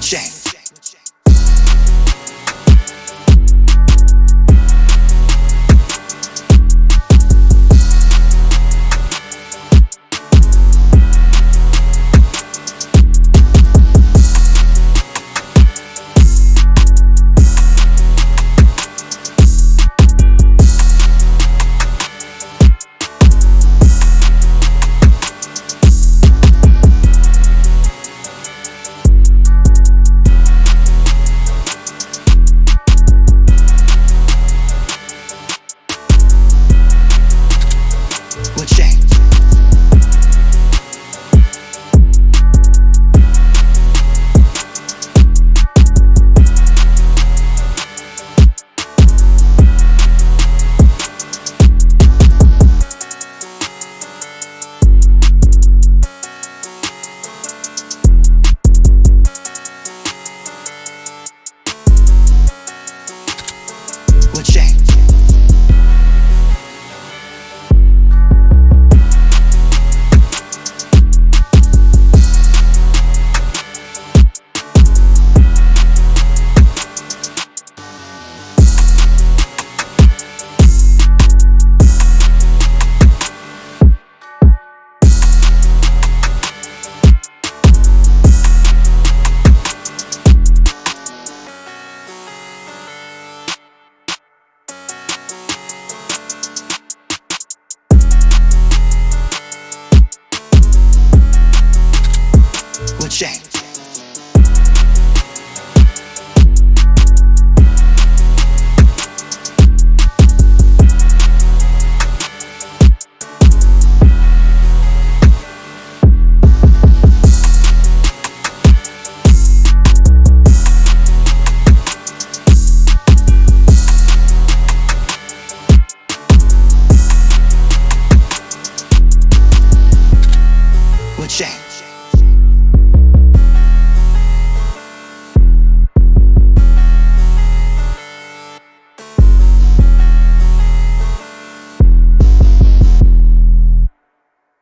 change. chain. change. Shame.